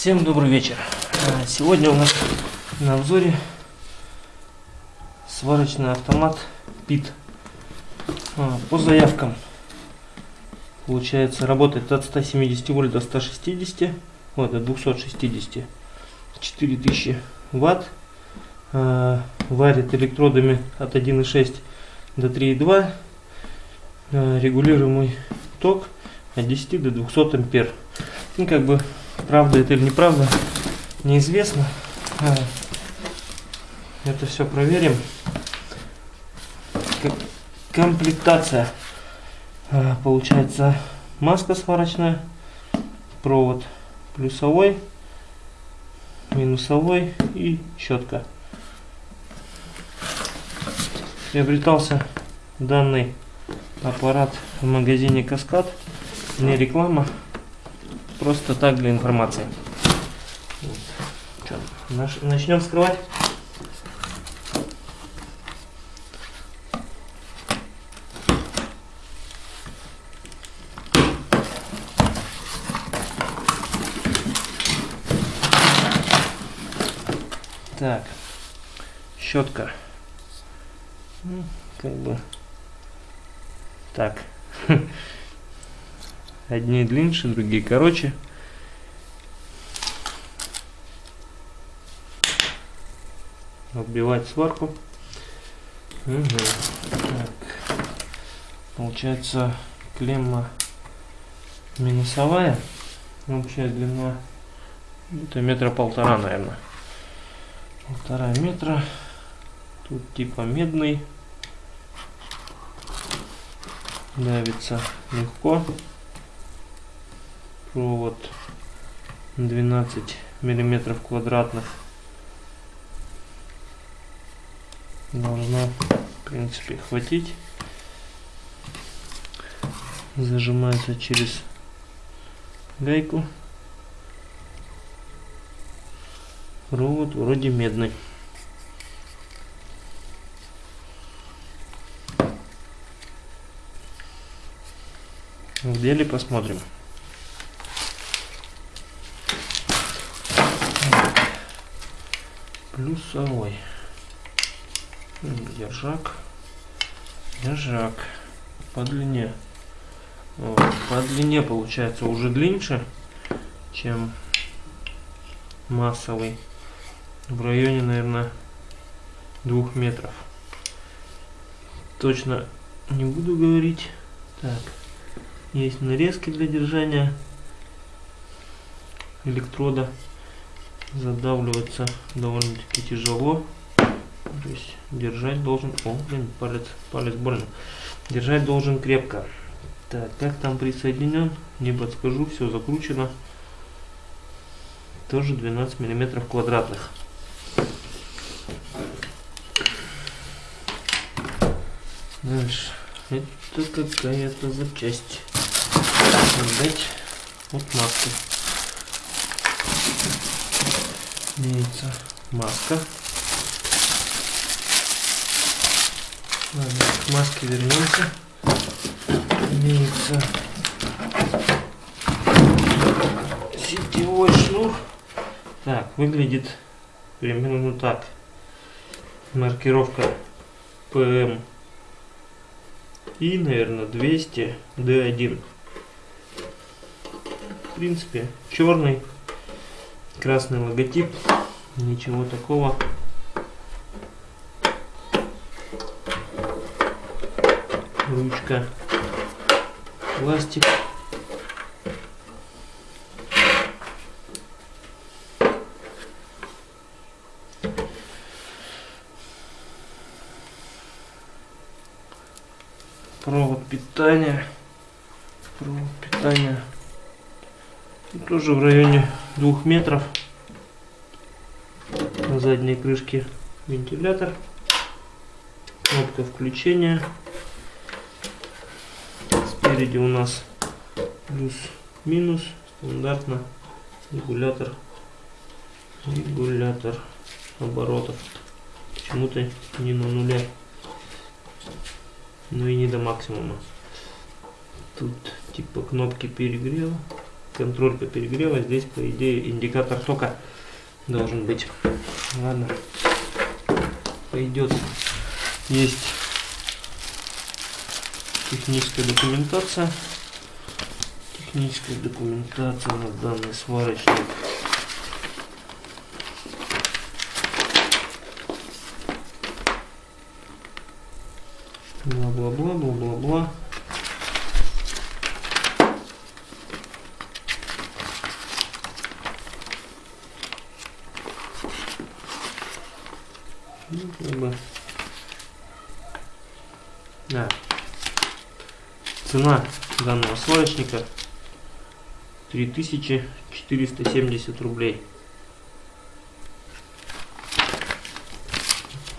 Всем добрый вечер. А, Сегодня у нас на обзоре сварочный автомат ПИТ. А, По заявкам получается работает от 170 вольт до 160, вот, до 260, 4000 ватт. А, Варит электродами от 1,6 до 3,2. А, Регулируемый ток от 10 до 200 ампер. Ну, как бы Правда это или неправда, неизвестно. А, Это все проверим. Комплектация. А, Получается маска сварочная, провод плюсовой, минусовой и щетка. Приобретался данный аппарат в магазине Каскад. Не реклама, Просто так для информации. Наш- начнем вскрывать. Так, щетка. Ну, как бы так. Одни длиннее, другие короче. Отбивать сварку. Мгм. Так. Получается клемма минусовая. Общая длина это метра полтора, наверное. Полтора метра. Тут типа медный. Давится легко провод 12 миллиметров квадратных должна в принципе хватить. Зажимается через гайку. Провод вроде медный. В деле посмотрим плюсовой. Держак. Держак. По длине. Вот, по длине получается уже длиннее чем массовый. В районе наверное двух метров. Точно не буду говорить. Так. Есть нарезки для держания электрода задавливаться довольно-таки тяжело. То есть держать должен... О, блин, палец, палец больно. Держать должен крепко. Так, как там присоединен? Не подскажу, все закручено. Тоже 12 миллиметров квадратных. Дальше. Это какая-то запчасть. Отдать от маски имеется маска. Ладно, к маске вернемся. Имеется сетевой шнур. Так, выглядит примерно так. Маркировка PM и, наверное, 200 D1. В принципе, черный красный логотип. Ничего такого. Ручка. Пластик. Провод питания. Провод питания. Тоже в районе двух метров. На задней крышке вентилятор. Кнопка включения. Спереди у нас плюс-минус стандартно регулятор. Регулятор оборотов. Почему-то не на нуле. Но и не до максимума. Тут типа кнопки перегрева контроль по перегреву. Здесь, по идее, индикатор тока должен быть. Ладно, пойдет. Есть техническая документация. Техническая документация на данный сварочник. Бла-бла-бла, бла-бла-бла. Ну, как бы. Да. Цена данного сварочника 3470 рублей.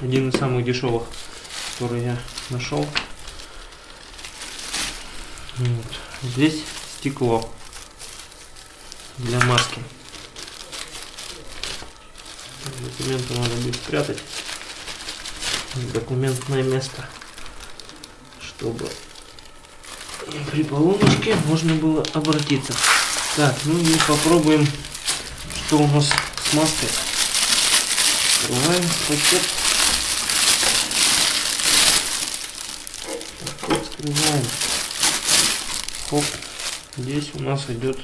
Один из самых дешевых, который я нашел. Вот. Здесь стекло для маски. Документы надо будет спрятать документное место, чтобы при поломочке можно было обратиться. Так, ну и попробуем, что у нас с маской. Открываем пакет. Скрываем. Хоп. Здесь у нас идет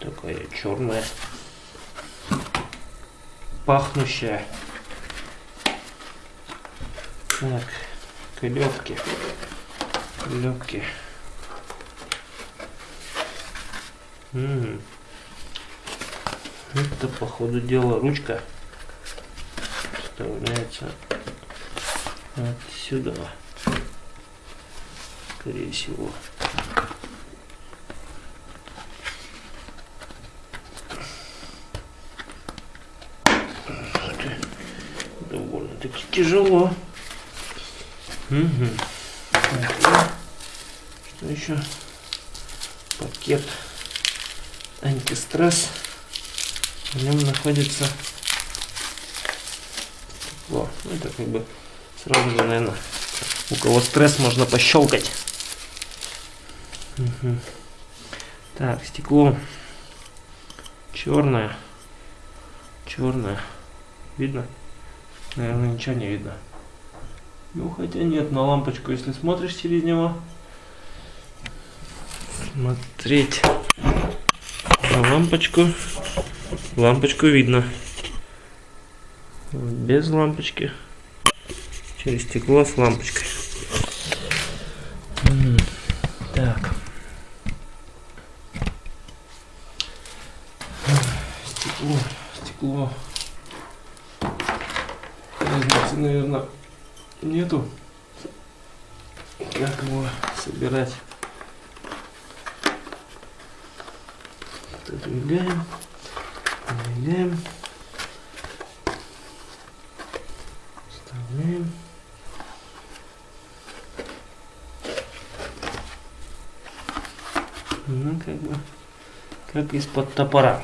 такая черная, пахнущая так, клевки. Клевки. Это, по ходу дела, ручка вставляется отсюда. Скорее всего. довольно-таки тяжело. Угу. Что еще? Пакет антистресс. В нем находится стекло. Ну, это как бы сразу же, наверное, у кого стресс можно пощелкать. Угу. Так, стекло черное. Черное. Видно? Наверное, ничего не видно. Ну, хотя нет, на лампочку, если смотришь через него. Смотреть лампочку. Лампочку видно. Без лампочки. Через стекло с лампочкой. Так. Стекло, стекло. Разницы, наверное, нету. Как его собирать? Отодвигаем, отодвигаем, вставляем. Ну, как бы, как из-под топора.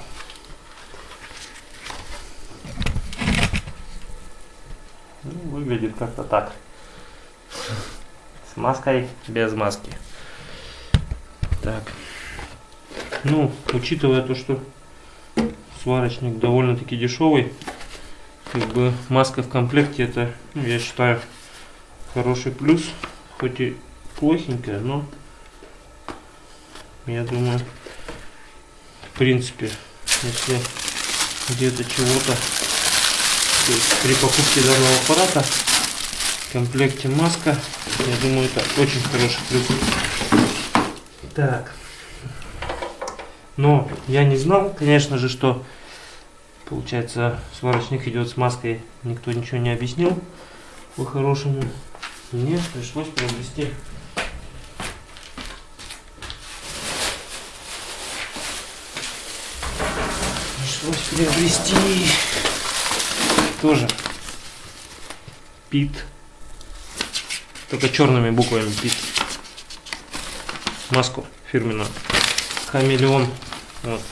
выглядит как-то так. С маской, без маски. Так. Ну, учитывая то, что сварочник довольно-таки дешевый, как бы маска в комплекте это, ну, я считаю, хороший плюс. Хоть и плохенькая, но я думаю, в принципе, если где-то чего-то при покупке данного аппарата в комплекте маска, я думаю, это очень хороший плюс. Так. Но я не знал, конечно же, что получается сварочник идет с маской. Никто ничего не объяснил по-хорошему. Мне пришлось приобрести пришлось приобрести тоже Пит. Только черными буквами Пит. Маску фирменную. Хамелеон. Вот.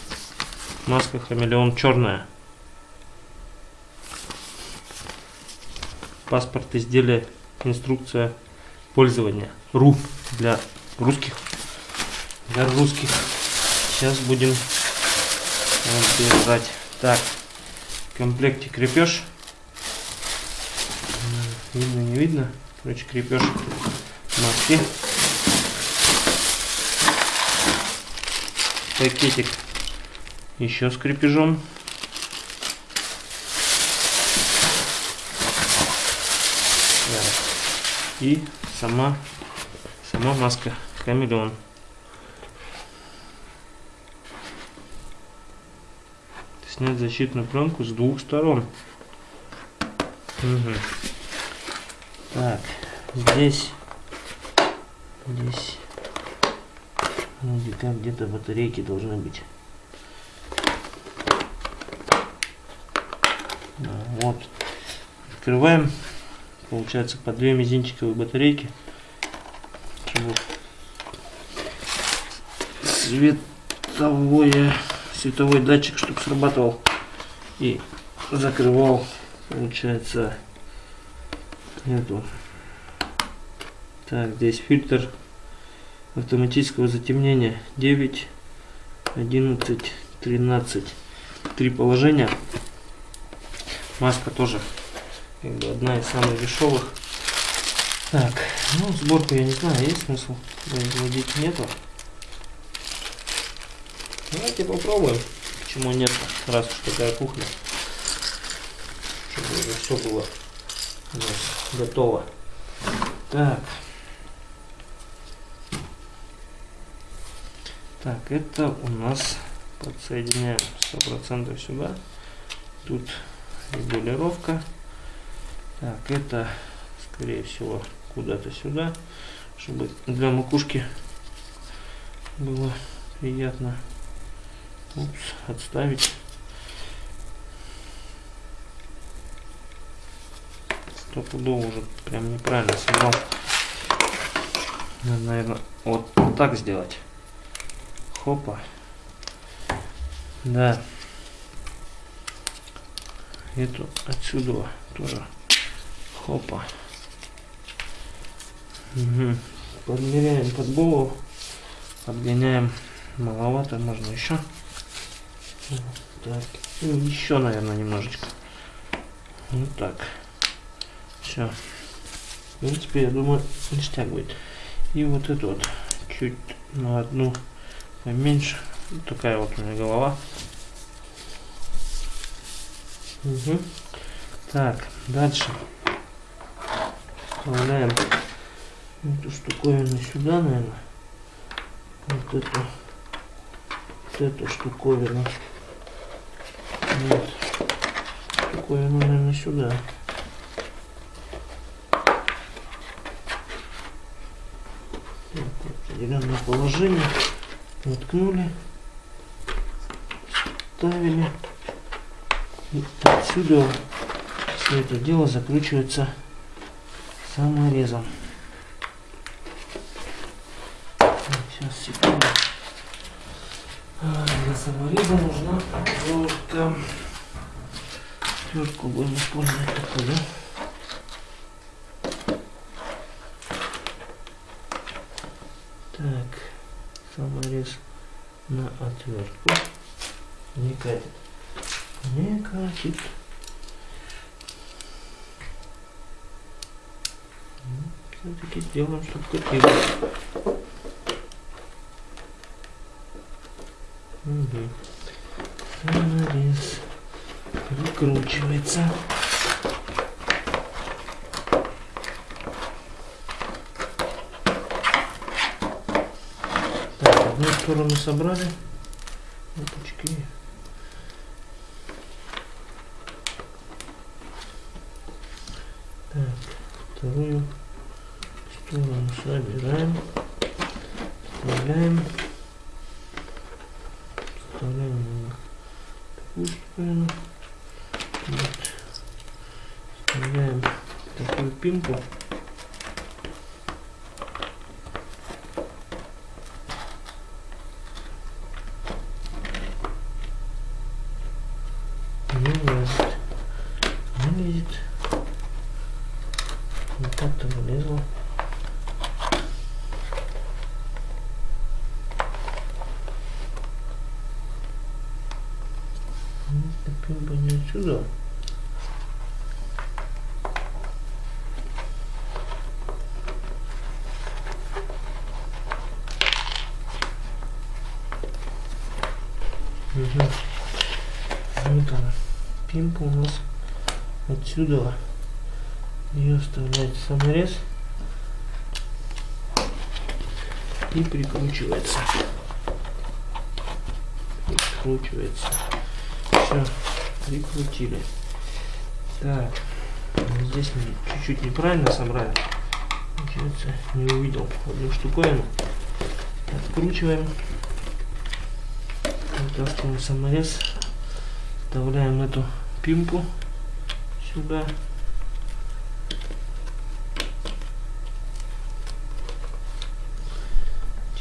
Маска хамелеон черная. Паспорт изделия, инструкция пользования. РУ для русских. Для русских сейчас будем отбирать. Так, в комплекте крепеж. Видно, не видно. Короче, крепеж маски. Пакетик еще с крепежом. И сама, сама маска хамелеон. Снять защитную пленку с двух сторон. Угу. Так, здесь, здесь, как где-то батарейки должны быть. Вот. Открываем. Получается по две мизинчиковые батарейки. Чтобы световое, световой датчик, чтобы срабатывал и закрывал, получается, эту. Так, здесь фильтр автоматического затемнения 9, 11, 13. Три положения. Маска тоже как бы одна из самых дешевых. Так, ну сборку я не знаю, есть смысл производить нету. Давайте попробуем. Почему нет, раз уж такая кухня. Чтобы уже все было у нас готово. Так. Так, это у нас подсоединяем 100% сюда. Тут регулировка. Так, это, скорее всего, куда-то сюда, чтобы для макушки было приятно. Упс, отставить. Стопудово уже прям неправильно собрал. Надо, наверное, вот так сделать. Хопа. Да. Эту отсюда тоже. Хопа. Угу. подмеряем подболу подгоняем маловато можно еще так. Ну, еще наверное немножечко. Вот так. Все в принципе я думаю ништяк будет. И вот эту вот. Чуть на одну поменьше такая вот у меня голова Угу. Так, дальше вставляем эту штуковину сюда, наверное. Вот эту, вот эту штуковину. Вот. Штуковину, наверное, сюда. определенное положение. Воткнули. Ставили. И отсюда все это дело закручивается саморезом. Сейчас, секунду. А, для самореза нужна отвертка. Отвертку будем использовать такую, да? Так, саморез на отвертку. Не катит не катит. Все-таки сделаем, чтобы катилось. Угу. Саморез выкручивается. Так, одну сторону собрали. Опачки. вторую сторону собираем, вставляем, вставляем такую сторону, вот. вставляем такую пимку. Угу. Вот она. Пимпа у нас отсюда. Ее вставляет саморез и прикручивается. Прикручивается. Все, прикрутили. Так, здесь мы чуть-чуть неправильно собрали. Получается, не увидел одну штуковину. Откручиваем. Вытаскиваем саморез. Вставляем эту пимпу сюда.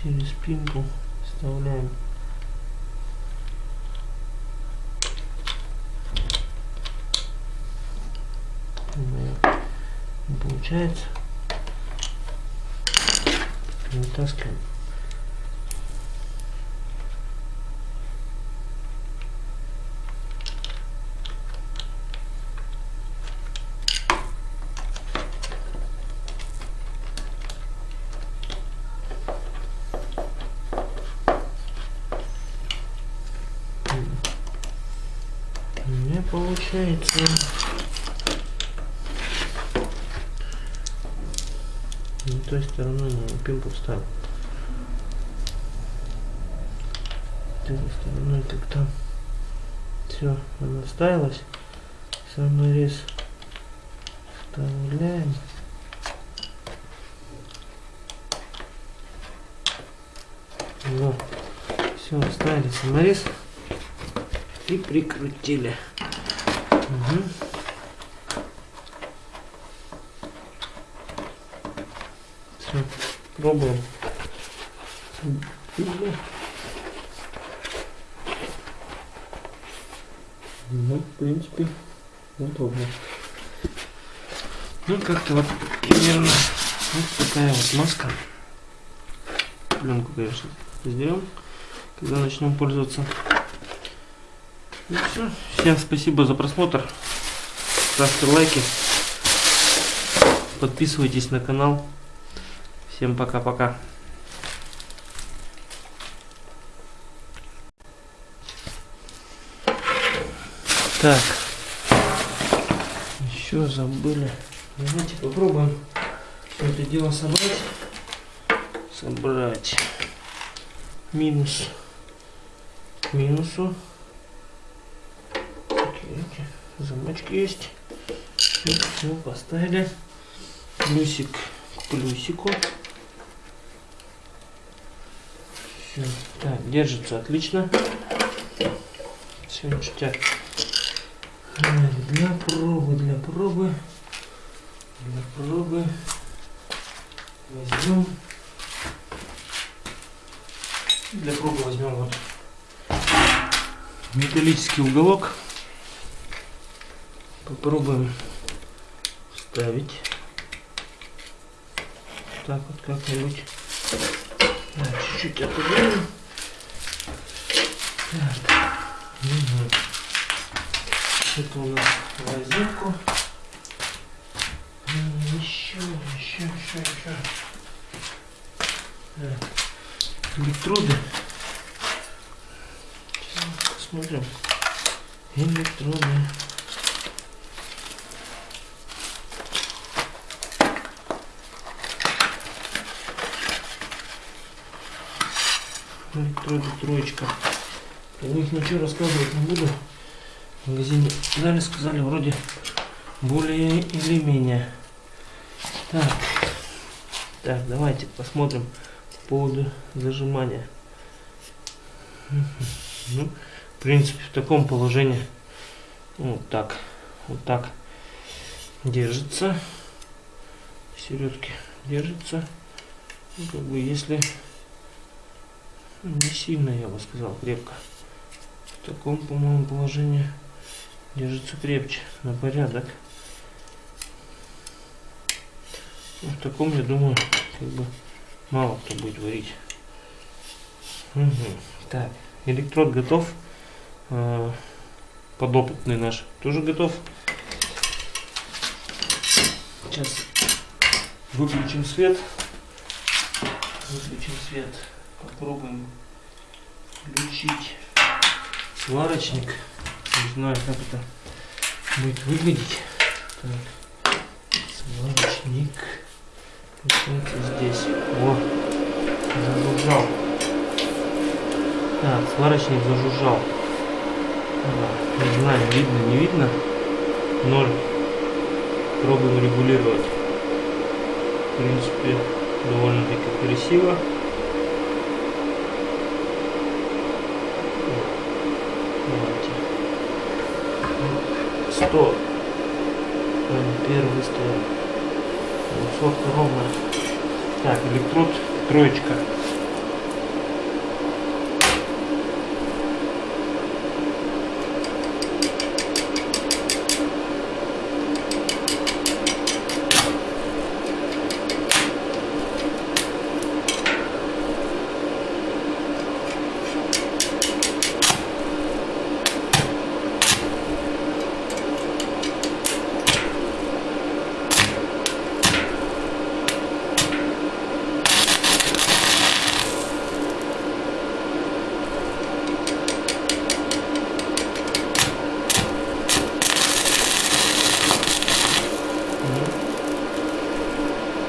Через пимпу вставляем получается вытаскиваем не получается не той стороной не пимпу вставил. Той стороной как там. Все она вставилась. Саморез вставляем. Вот все вставили саморез и прикрутили. Угу. все пробуем ну в принципе удобно ну как-то вот примерно вот такая вот маска пленку конечно сдерем когда начнем пользоваться ну все. Всем спасибо за просмотр. Ставьте лайки. Подписывайтесь на канал. Всем пока-пока. Так. Еще забыли. Давайте попробуем все это дело собрать. Собрать. Минус. К минусу замочки есть. Все, поставили. Плюсик к плюсику. Все. Так, держится отлично. Все ништяк. Для пробы, для пробы. Для пробы. Возьмем. Для пробы возьмем вот металлический уголок. Попробуем вставить. Так вот как-нибудь. Чуть-чуть отодвинем. Так. Угу. Это у нас розетку. Еще, еще, еще, еще. Так. Электроды. Сейчас посмотрим. Электроды. Троечка. Про них ничего рассказывать не буду. В магазине дали, сказали, вроде более или менее. Так, так, давайте посмотрим по поводу зажимания. Ну, в принципе, в таком положении вот так, вот так держится. Середки держится. Ну, как бы если не сильно, я бы сказал, крепко. В таком, по-моему, положении держится крепче, на порядок. Ну, в таком, я думаю, как бы мало кто будет варить. Угу. Так, электрод готов. А, подопытный наш тоже готов. Сейчас выключим свет. Выключим свет попробуем включить сварочник. Не знаю, как это будет выглядеть. Так. Сварочник. Получается здесь. О, зажужжал. Так, сварочник зажужжал. Да, не знаю, видно, не видно. Ноль. Пробуем регулировать. В принципе, довольно-таки красиво. Давайте. 100. Ампер выставил. Сотка ровно. Так, электрод троечка.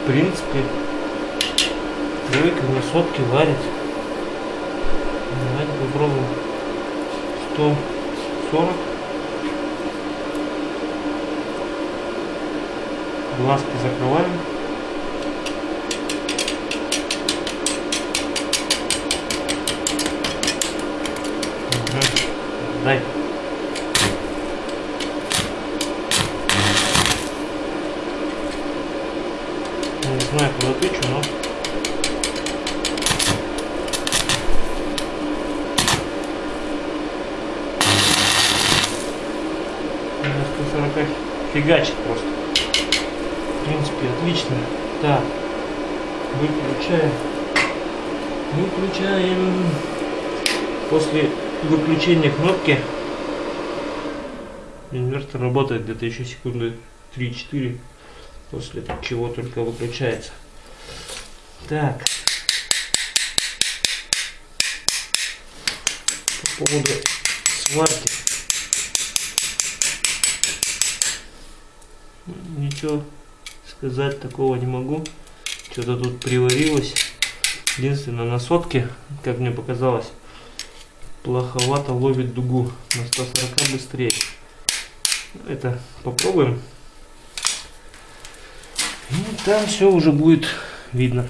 в принципе, тройка на сотке варит. Давайте попробуем. 140. Глазки закрываем. Угу. Дай. Не знаю, куда тычу, но... На 140 фигачит просто. В принципе, отлично. Так, выключаем. Выключаем. После выключения кнопки инвертор работает где-то еще секунды 3-4 после чего только выключается. Так. По поводу сварки. Ничего сказать такого не могу. Что-то тут приварилось. Единственное, на сотке, как мне показалось, плоховато ловит дугу. На 140 быстрее. Это попробуем. И там все уже будет видно.